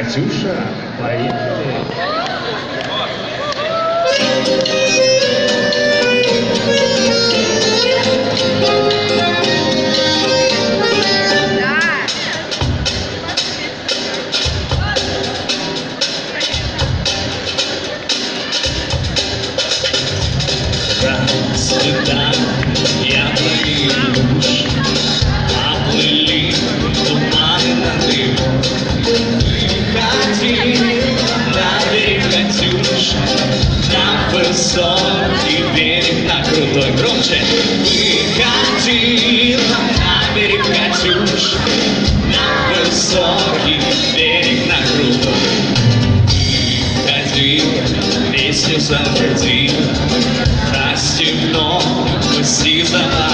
Катюша, поехали. Расцветали яблони высокий берег, на крутой. Ходила, песню заводила, Расстегнул сизого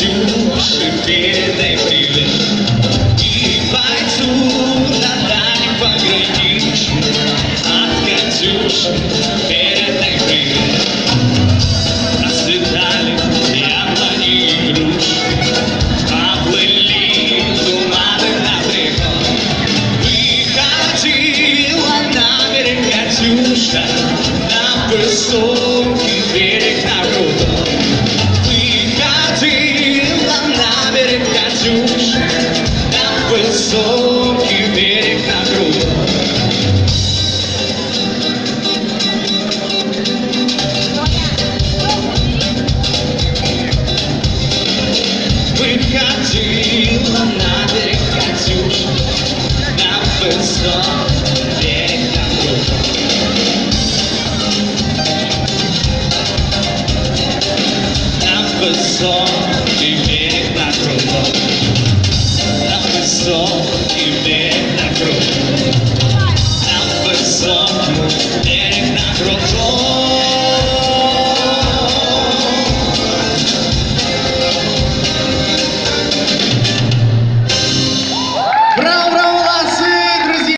Катюши передай привет. И пойду на дальний пограничье, От Катюши Катюша, На высокий берег на крутой. Выходила на берег Катюша, На высокий берег на крутой. Выходила на берег Катюша, На высокий На высокий